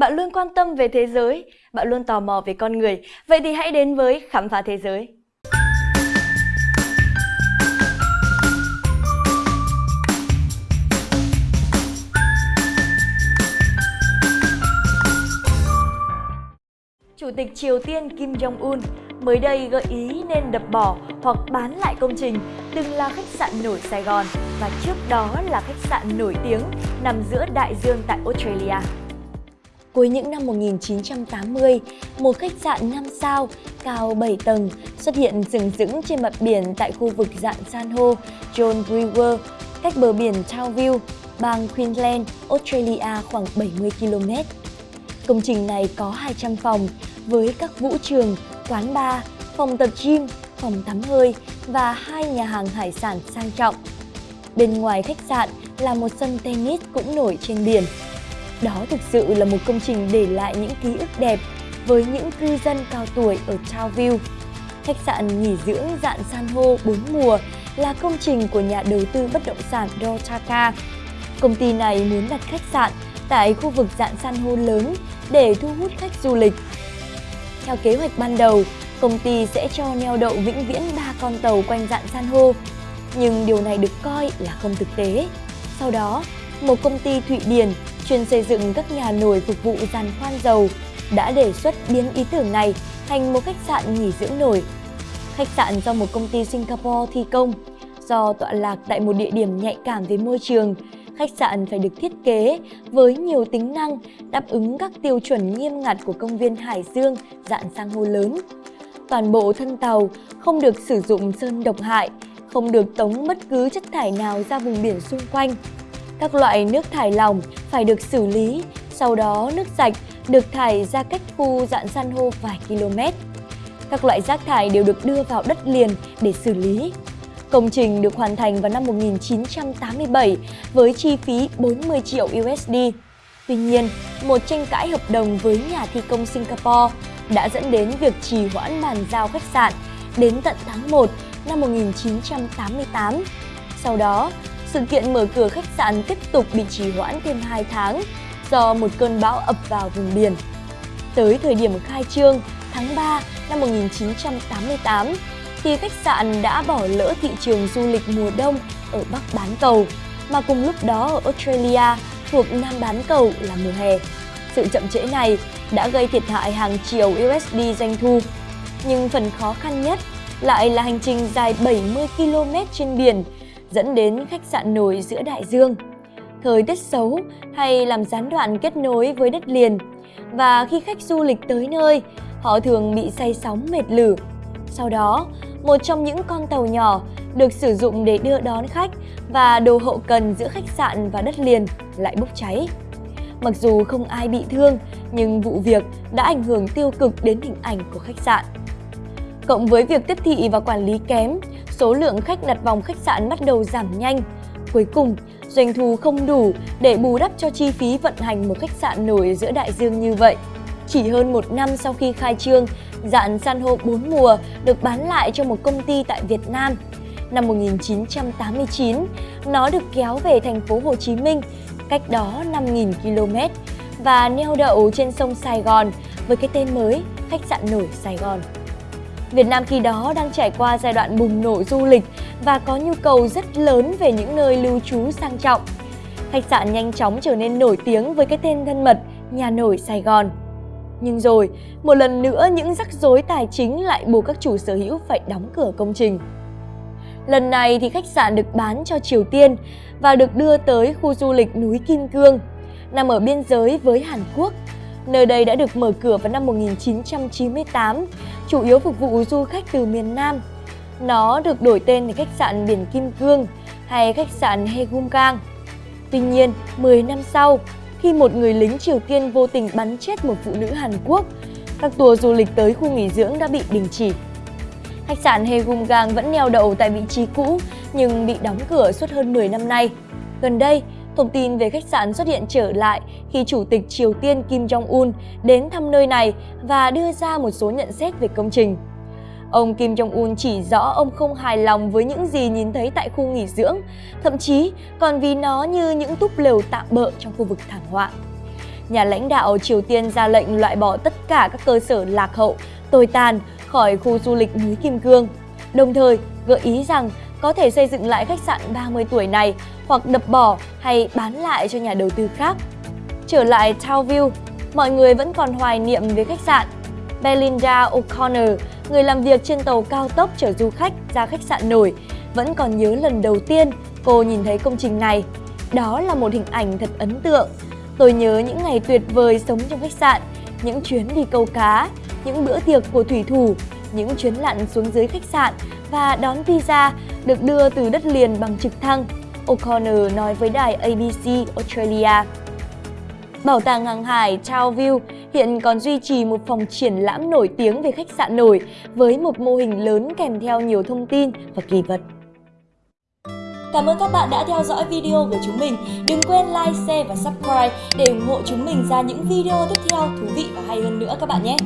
Bạn luôn quan tâm về thế giới, bạn luôn tò mò về con người. Vậy thì hãy đến với Khám phá thế giới. Chủ tịch Triều Tiên Kim Jong-un mới đây gợi ý nên đập bỏ hoặc bán lại công trình từng là khách sạn nổi Sài Gòn và trước đó là khách sạn nổi tiếng nằm giữa đại dương tại Australia. Cuối những năm 1980, một khách sạn 5 sao cao 7 tầng xuất hiện rừng rững trên mặt biển tại khu vực dạng san hô John Brewer, cách bờ biển Townville, bang Queensland, Australia khoảng 70 km. Công trình này có 200 phòng với các vũ trường, quán bar, phòng tập gym, phòng tắm hơi và hai nhà hàng hải sản sang trọng. Bên ngoài khách sạn là một sân tennis cũng nổi trên biển. Đó thực sự là một công trình để lại những ký ức đẹp với những cư dân cao tuổi ở Townville. Khách sạn nghỉ dưỡng dạng san hô bốn mùa là công trình của nhà đầu tư bất động sản Dotaka. Công ty này muốn đặt khách sạn tại khu vực dạng san hô lớn để thu hút khách du lịch. Theo kế hoạch ban đầu, công ty sẽ cho neo đậu vĩnh viễn 3 con tàu quanh dạng san hô. Nhưng điều này được coi là không thực tế. Sau đó, một công ty Thụy Điển chuyên xây dựng các nhà nổi phục vụ giàn khoan dầu đã đề xuất biến ý tưởng này thành một khách sạn nghỉ dưỡng nổi. Khách sạn do một công ty Singapore thi công, do tọa lạc tại một địa điểm nhạy cảm về môi trường, khách sạn phải được thiết kế với nhiều tính năng đáp ứng các tiêu chuẩn nghiêm ngặt của công viên Hải Dương dạng sang hô lớn. Toàn bộ thân tàu không được sử dụng sơn độc hại, không được tống bất cứ chất thải nào ra vùng biển xung quanh. Các loại nước thải lỏng phải được xử lý, sau đó nước sạch được thải ra cách khu dạng san hô vài km. Các loại rác thải đều được đưa vào đất liền để xử lý. Công trình được hoàn thành vào năm 1987 với chi phí 40 triệu USD. Tuy nhiên, một tranh cãi hợp đồng với nhà thi công Singapore đã dẫn đến việc trì hoãn bàn giao khách sạn đến tận tháng 1 năm 1988. Sau đó, sự kiện mở cửa khách sạn tiếp tục bị trì hoãn thêm 2 tháng do một cơn bão ập vào vùng biển. Tới thời điểm khai trương tháng 3 năm 1988, thì khách sạn đã bỏ lỡ thị trường du lịch mùa đông ở Bắc bán cầu, mà cùng lúc đó ở Australia thuộc Nam bán cầu là mùa hè. Sự chậm trễ này đã gây thiệt hại hàng triệu USD doanh thu. Nhưng phần khó khăn nhất lại là hành trình dài 70 km trên biển dẫn đến khách sạn nổi giữa đại dương. Thời tiết xấu hay làm gián đoạn kết nối với đất liền và khi khách du lịch tới nơi, họ thường bị say sóng mệt lử. Sau đó, một trong những con tàu nhỏ được sử dụng để đưa đón khách và đồ hậu cần giữa khách sạn và đất liền lại bốc cháy. Mặc dù không ai bị thương, nhưng vụ việc đã ảnh hưởng tiêu cực đến hình ảnh của khách sạn. Cộng với việc tiếp thị và quản lý kém, số lượng khách đặt vòng khách sạn bắt đầu giảm nhanh. Cuối cùng, doanh thu không đủ để bù đắp cho chi phí vận hành một khách sạn nổi giữa đại dương như vậy. Chỉ hơn một năm sau khi khai trương, dạn san hô 4 mùa được bán lại cho một công ty tại Việt Nam. Năm 1989, nó được kéo về thành phố Hồ Chí Minh, cách đó 5.000 km và neo đậu trên sông Sài Gòn với cái tên mới khách sạn nổi Sài Gòn. Việt Nam khi đó đang trải qua giai đoạn bùng nổ du lịch và có nhu cầu rất lớn về những nơi lưu trú sang trọng. Khách sạn nhanh chóng trở nên nổi tiếng với cái tên thân mật Nhà nổi Sài Gòn. Nhưng rồi, một lần nữa những rắc rối tài chính lại buộc các chủ sở hữu phải đóng cửa công trình. Lần này thì khách sạn được bán cho Triều Tiên và được đưa tới khu du lịch núi Kim Cương, nằm ở biên giới với Hàn Quốc. Nơi đây đã được mở cửa vào năm 1998, chủ yếu phục vụ du khách từ miền Nam. Nó được đổi tên thành khách sạn Biển Kim Cương hay khách sạn Hegumgang. Tuy nhiên, 10 năm sau, khi một người lính Triều Tiên vô tình bắn chết một phụ nữ Hàn Quốc. Các tour du lịch tới khu nghỉ dưỡng đã bị đình chỉ. Khách sạn Hegumgang vẫn neo đậu tại vị trí cũ nhưng bị đóng cửa suốt hơn 10 năm nay. Gần đây, thông tin về khách sạn xuất hiện trở lại khi Chủ tịch Triều Tiên Kim Jong-un đến thăm nơi này và đưa ra một số nhận xét về công trình. Ông Kim Jong-un chỉ rõ ông không hài lòng với những gì nhìn thấy tại khu nghỉ dưỡng, thậm chí còn vì nó như những túp lều tạm bợ trong khu vực thảm họa. nhà lãnh đạo Triều Tiên ra lệnh loại bỏ tất cả các cơ sở lạc hậu, tồi tàn khỏi khu du lịch núi Kim Cương. Đồng thời, gợi ý rằng có thể xây dựng lại khách sạn 30 tuổi này hoặc đập bỏ hay bán lại cho nhà đầu tư khác. Trở lại Townview, mọi người vẫn còn hoài niệm về khách sạn. Belinda O'Connor, người làm việc trên tàu cao tốc chở du khách ra khách sạn nổi, vẫn còn nhớ lần đầu tiên cô nhìn thấy công trình này. Đó là một hình ảnh thật ấn tượng. Tôi nhớ những ngày tuyệt vời sống trong khách sạn, những chuyến đi câu cá, những bữa tiệc của thủy thủ, những chuyến lặn xuống dưới khách sạn và đón visa được đưa từ đất liền bằng trực thăng, O'Connor nói với đài ABC Australia. Bảo tàng hàng hải Townview hiện còn duy trì một phòng triển lãm nổi tiếng về khách sạn nổi với một mô hình lớn kèm theo nhiều thông tin và kỳ vật. Cảm ơn các bạn đã theo dõi video của chúng mình. Đừng quên like, share và subscribe để ủng hộ chúng mình ra những video tiếp theo thú vị và hay hơn nữa các bạn nhé.